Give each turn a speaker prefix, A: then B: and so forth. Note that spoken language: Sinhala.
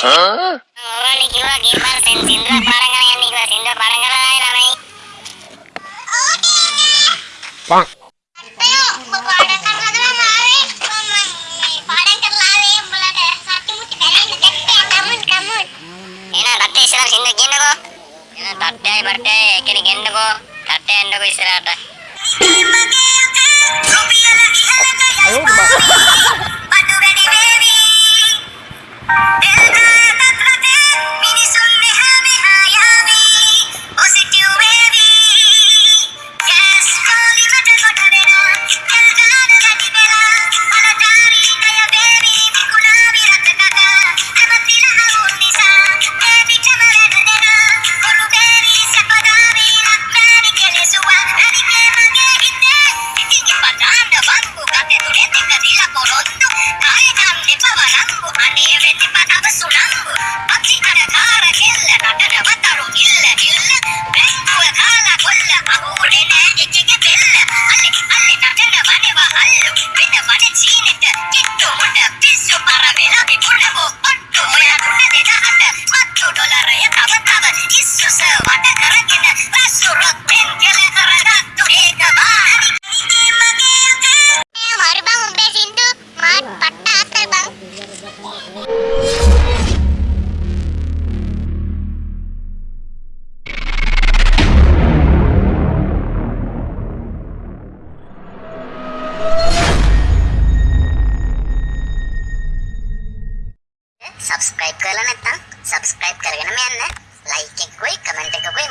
A: කිව්වා ගිම්බල් සෙන් සින්දුවක් පාඩම් කරගෙන යන්න කිව්වා සින්දුව පාඩම් කරලා ළමයි. පං. අයියෝ මම පාඩම් කරලා මාරේ මම පාඩම් කරලා ආවේ උඹලට සත්‍ය මුටි කරන්න දෙන්න කමුන් කමුන්. එහෙනම් රටේ ඉස්සරහ සින්දුව කියන්නකෝ. එහෙනම් තට්ටේ බට්ටේ කෙනෙක් එන්නකෝ. තට්ටේ එන්නකෝ ඉස්සරහට. Y vete para සබස්ක්‍රයිබ් කරලා නැත්නම් සබස්ක්‍රයිබ් කරගෙනම යන්න ලයික් එකකුයි කමෙන්ට් එකකුයි